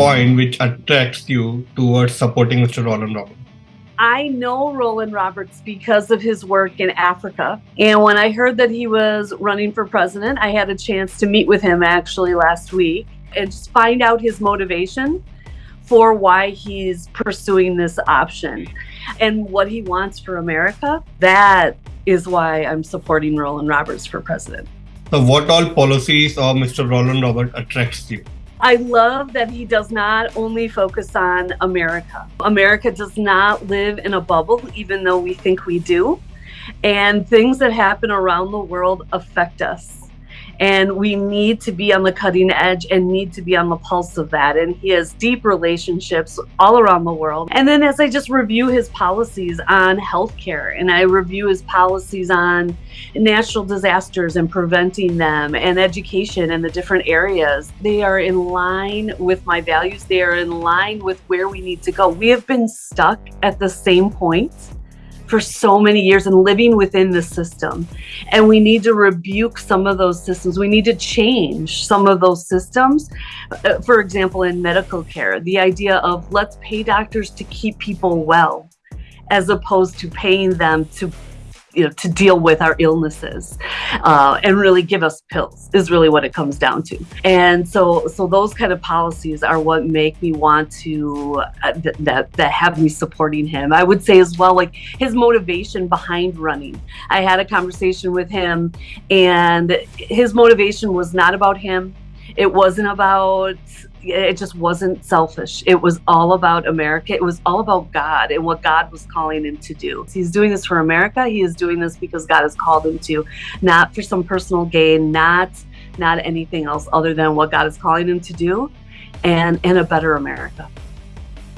point which attracts you towards supporting Mr. Roland Roberts? I know Roland Roberts because of his work in Africa. And when I heard that he was running for president, I had a chance to meet with him actually last week and just find out his motivation for why he's pursuing this option and what he wants for America. That is why I'm supporting Roland Roberts for president. So, what all policies of Mr. Roland Roberts attracts you? I love that he does not only focus on America. America does not live in a bubble, even though we think we do. And things that happen around the world affect us and we need to be on the cutting edge and need to be on the pulse of that. And he has deep relationships all around the world. And then as i just review his policies on healthcare and i review his policies on natural disasters and preventing them and education and the different areas they are in line with my values. They are in line with where we need to go. We have been stuck at the same point for so many years and living within the system. And we need to rebuke some of those systems. We need to change some of those systems. Uh, for example, in medical care, the idea of let's pay doctors to keep people well as opposed to paying them to you know to deal with our illnesses uh, and really give us pills is really what it comes down to. And so so those kind of policies are what make me want to uh, th- that that have me supporting him. I would say as well like his motivation behind running. I had a conversation with him and his motivation was not about him it wasn't about it just wasn't selfish. It was all about America. It was all about God and what God was calling him to do. He's doing this for America. He is doing this because God has called him to, not for some personal gain, not not anything else other than what God is calling him to do and in a better America.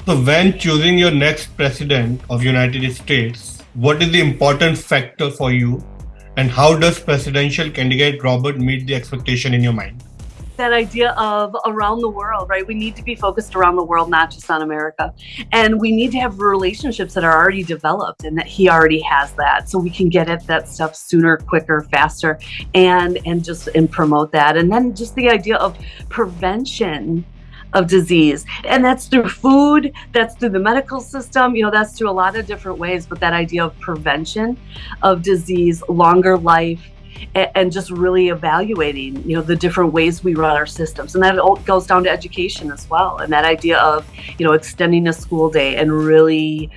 So when choosing your next president of United States, what is the important factor for you and how does presidential candidate Robert meet the expectation in your mind? That idea of around the world, right? We need to be focused around the world, not just on America. And we need to have relationships that are already developed and that he already has that. So we can get at that stuff sooner, quicker, faster, and and just and promote that. And then just the idea of prevention of disease. And that's through food, that's through the medical system, you know, that's through a lot of different ways. But that idea of prevention of disease, longer life, and just really evaluating you know the different ways we run our systems. And that all goes down to education as well. And that idea of you know extending a school day and really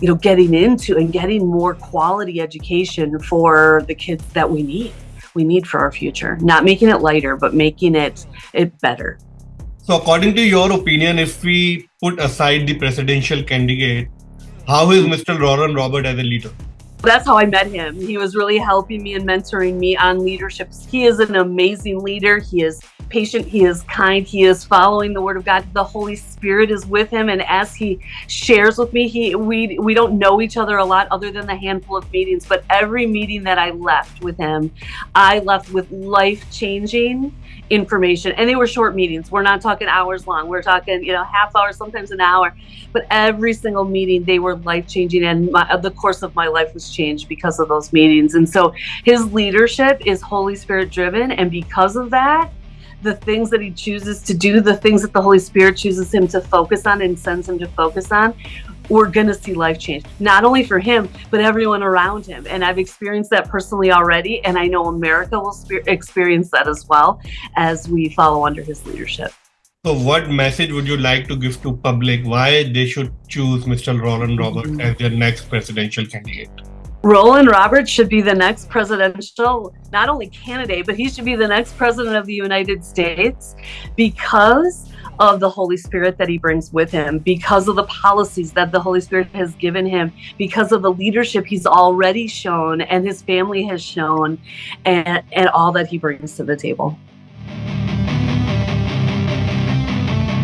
you know getting into and getting more quality education for the kids that we need we need for our future. Not making it lighter but making it it better. So according to your opinion if we put aside the presidential candidate how is mr roland robert as a leader that's how I met him. He was really helping me and mentoring me on leadership. He is an amazing leader. He is patient. He is kind. He is following the word of God. The Holy Spirit is with him. And as he shares with me, he we we don't know each other a lot other than the handful of meetings. But every meeting that I left with him, I left with life changing information and they were short meetings we're not talking hours long we're talking you know half hour sometimes an hour but every single meeting they were life changing and my, the course of my life was changed because of those meetings and so his leadership is holy spirit driven and because of that the things that he chooses to do the things that the holy spirit chooses him to focus on and sends him to focus on we're going to see life change, not only for him, but everyone around him. And I've experienced that personally already. And I know America will experience that as well as we follow under his leadership. So, what message would you like to give to public why they should choose Mr. Roland Roberts mm-hmm. as their next presidential candidate? Roland Roberts should be the next presidential, not only candidate, but he should be the next president of the United States because of the Holy Spirit that he brings with him, because of the policies that the Holy Spirit has given him, because of the leadership he's already shown and his family has shown, and, and all that he brings to the table.